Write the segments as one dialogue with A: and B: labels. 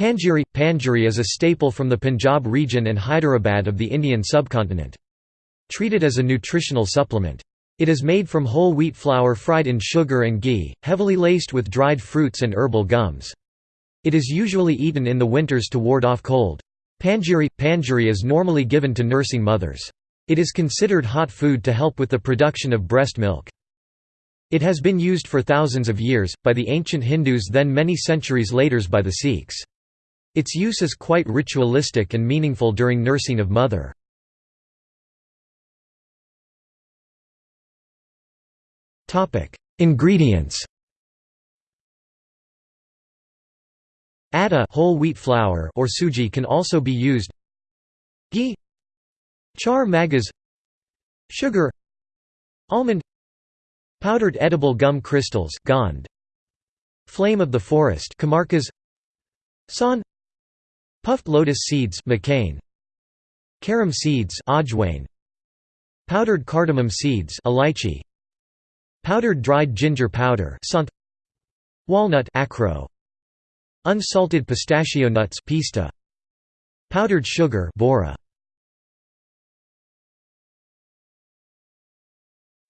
A: Panjiri – Panjiri is a staple from the Punjab region and Hyderabad of the Indian subcontinent. Treated as a nutritional supplement. It is made from whole wheat flour fried in sugar and ghee, heavily laced with dried fruits and herbal gums. It is usually eaten in the winters to ward off cold. Panjiri – Panjiri is normally given to nursing mothers. It is considered hot food to help with the production of breast milk. It has been used for thousands of years, by the ancient Hindus then many centuries later by the Sikhs. Its use is quite ritualistic and meaningful during nursing of mother. Ingredients Atta whole wheat flour or suji can also be used. Ghee Char magas Sugar Almond Powdered edible gum crystals gond, Flame of the forest San Puffed lotus seeds Makhane. Carom seeds Ajwain Powdered cardamom seeds Elaichi. Powdered dried ginger powder Sant Walnut acro. Unsalted pistachio nuts pista. Powdered sugar bora.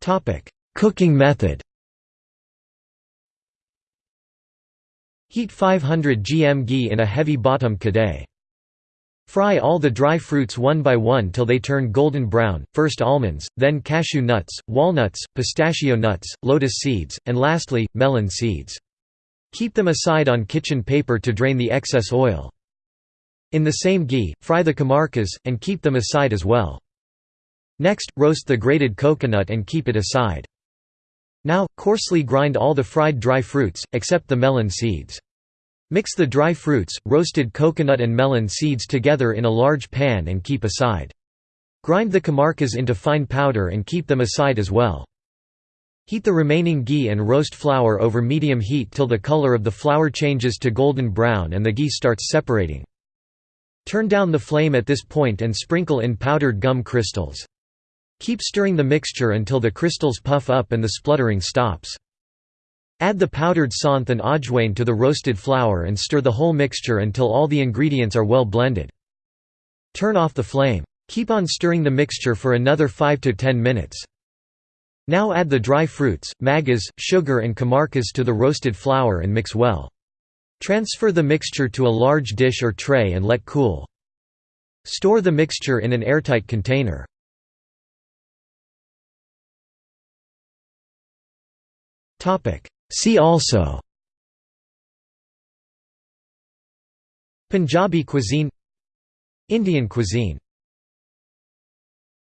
A: Topic Cooking method. Heat 500 gm ghee in a heavy bottom kadai. Fry all the dry fruits one by one till they turn golden brown, first almonds, then cashew nuts, walnuts, pistachio nuts, lotus seeds, and lastly, melon seeds. Keep them aside on kitchen paper to drain the excess oil. In the same ghee, fry the kamarkas, and keep them aside as well. Next, roast the grated coconut and keep it aside. Now, coarsely grind all the fried dry fruits, except the melon seeds. Mix the dry fruits, roasted coconut and melon seeds together in a large pan and keep aside. Grind the kamarkas into fine powder and keep them aside as well. Heat the remaining ghee and roast flour over medium heat till the color of the flour changes to golden brown and the ghee starts separating. Turn down the flame at this point and sprinkle in powdered gum crystals. Keep stirring the mixture until the crystals puff up and the spluttering stops. Add the powdered santh and ajwain to the roasted flour and stir the whole mixture until all the ingredients are well blended. Turn off the flame. Keep on stirring the mixture for another 5 to 10 minutes. Now add the dry fruits, magas, sugar and kamarkas to the roasted flour and mix well. Transfer the mixture to a large dish or tray and let cool. Store the mixture in an airtight container. See also Punjabi cuisine Indian cuisine